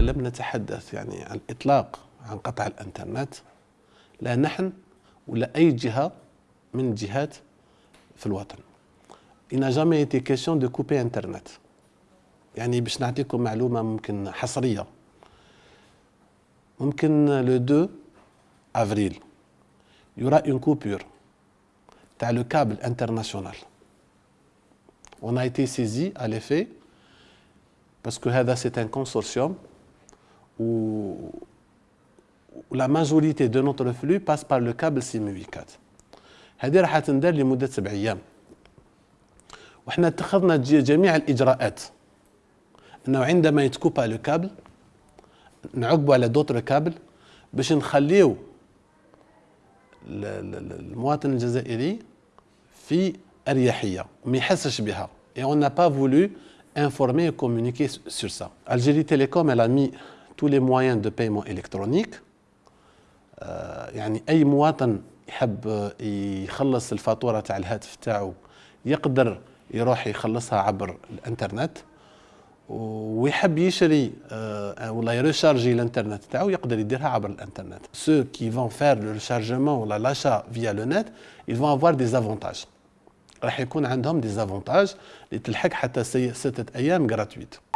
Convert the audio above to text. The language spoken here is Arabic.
لم نتحدث يعني عن الاطلاق عن قطع الإنترنت لا نحن ولا أي جهة من الجهات في الوطن. Il n'a jamais question de couper internet. يعني باش نعطيكم معلومة ممكن حصرية. ممكن le 2 avril y aura une coupure تاع le câble international On a été saisi à cet effet parce que هذا c'est un consortium où, la majorité de notre flux passe par le câble SMW4 هذه راح تندار لمدة سبع أيام. وحنا اتخذنا جميع الإجراءات. إنه عندما يتكوبا le câble نعقبوا على d'autres câbles باش نخليو المواطن الجزائري في أريحية وما يحسش بها. Et on n'a pas voulu informer et communiquer sur ça. Algérie Télécom elle a mis tous les moyens de paiement électronique. يعني أي مواطن يحب يخلص الفاتورة تاع الهاتف تاعو يقدر يروح يخلصها عبر الإنترنت ويحب يشري ولا يريشارجي الإنترنت تاعو يقدر يديرها عبر الإنترنت. Ceux qui vont faire le rechargement ولا via le net ils vont avoir des avantages. راح يكون عندهم دي زافونتاج اللي تلحق حتى ستة أيام gratuite.